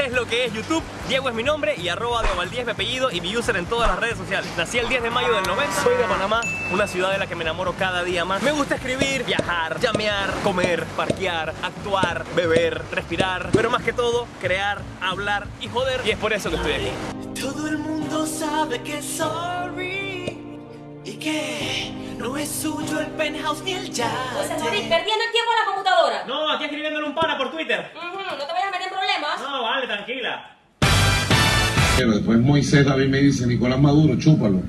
es lo que es YouTube. Diego es mi nombre y arroba Diego es mi apellido y mi user en todas las redes sociales. Nací el 10 de mayo del 90, soy de Panamá, una ciudad de la que me enamoro cada día más. Me gusta escribir, viajar, llamear, comer, parquear, actuar, beber, respirar, pero más que todo, crear, hablar y joder. Y es por eso que estoy aquí. Todo el mundo sabe que sorry y que no es suyo el penthouse ni el yate. Sea, David, perdiendo el tiempo en la computadora. No, aquí escribiéndole un pana por Twitter. Pero después Moisés David me dice, Nicolás Maduro, chúpalo.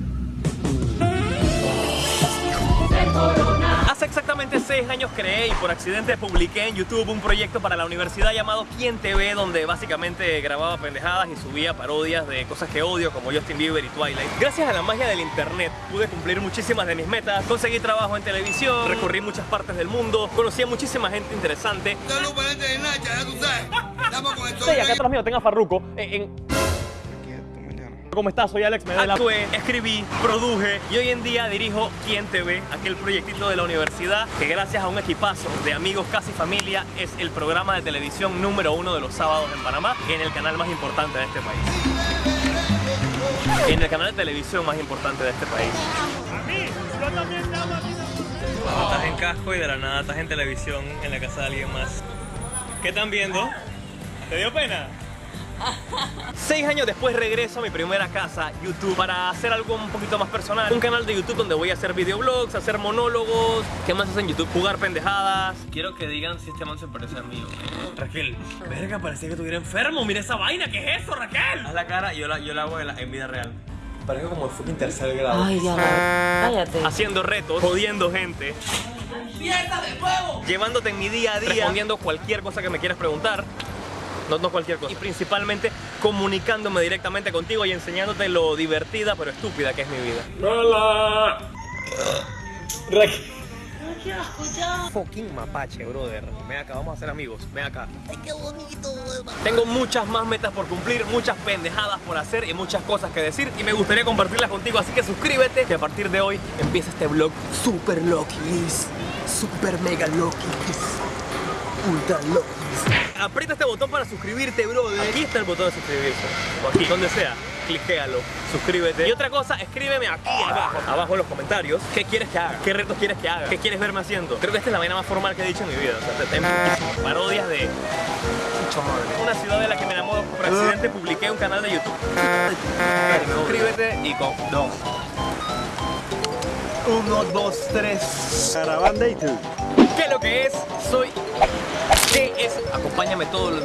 Hace exactamente seis años creé y por accidente publiqué en YouTube un proyecto para la universidad llamado Quién TV, donde básicamente grababa pendejadas y subía parodias de cosas que odio como Justin Bieber y Twilight. Gracias a la magia del internet pude cumplir muchísimas de mis metas, conseguí trabajo en televisión, recorrí muchas partes del mundo, conocí a muchísima gente interesante. Salud para gente de Nacha, ya tú sabes. Estamos con esto. Sí, acá atrás mío tengo a Farruko. En, en- ¿Cómo estás? Soy Alex Medela. Actué, escribí, produje y hoy en día dirijo Quién TV, aquel proyectito de la universidad que gracias a un equipazo de amigos casi familia es el programa de televisión número uno de los sábados en Panamá en el canal más importante de este país. En el canal de televisión más importante de este país. Estás en casco y de la nada estás en televisión en la casa de alguien más. ¿Qué están viendo? ¿Te dio pena? Seis años después regreso a mi primera casa, YouTube, para hacer algo un poquito más personal. Un canal de YouTube donde voy a hacer videoblogs, hacer monólogos. ¿Qué más hacen en YouTube? Jugar pendejadas. Quiero que digan si este man se parece a mí. Raquel, verga, parecía que estuviera enfermo. Mira esa vaina, ¿qué es eso, Raquel? Haz la cara y yo la, yo la hago en, la- en vida real. Parece como el fucking tercer grado. Ay, ya, cállate. Haciendo retos, jodiendo gente. Llevándote en mi día a día, respondiendo cualquier cosa que me quieras preguntar. No, no cualquier cosa. Y principalmente comunicándome directamente contigo y enseñándote lo divertida pero estúpida que es mi vida. ¡Hola! Fucking mapache, brother. Ven acá, vamos a ser amigos. Ven acá. Tengo muchas más metas por cumplir, muchas pendejadas por hacer y muchas cosas que decir y me gustaría compartirlas contigo, así que suscríbete que a partir de hoy empieza este vlog super Lokis, super mega Lokis, ultra Lokis. Aprieta este botón para suscribirte, brother. Aquí está el botón de suscribirse, o aquí, donde sea. Cliquéalo, suscríbete. Y otra cosa, escríbeme aquí abajo, abajo en los comentarios, qué quieres que haga, qué retos quieres que haga, qué quieres verme haciendo. Creo que esta es la vaina más formal que he dicho en mi vida. O sea, te- te- parodias de una ciudad de la que me enamoro por accidente publiqué un canal de YouTube. Suscríbete y con dos. Uno, dos, tres. Caravana y tú. ¿Qué es lo que es? Soy. ¿Qué es? Acompáñame todos los.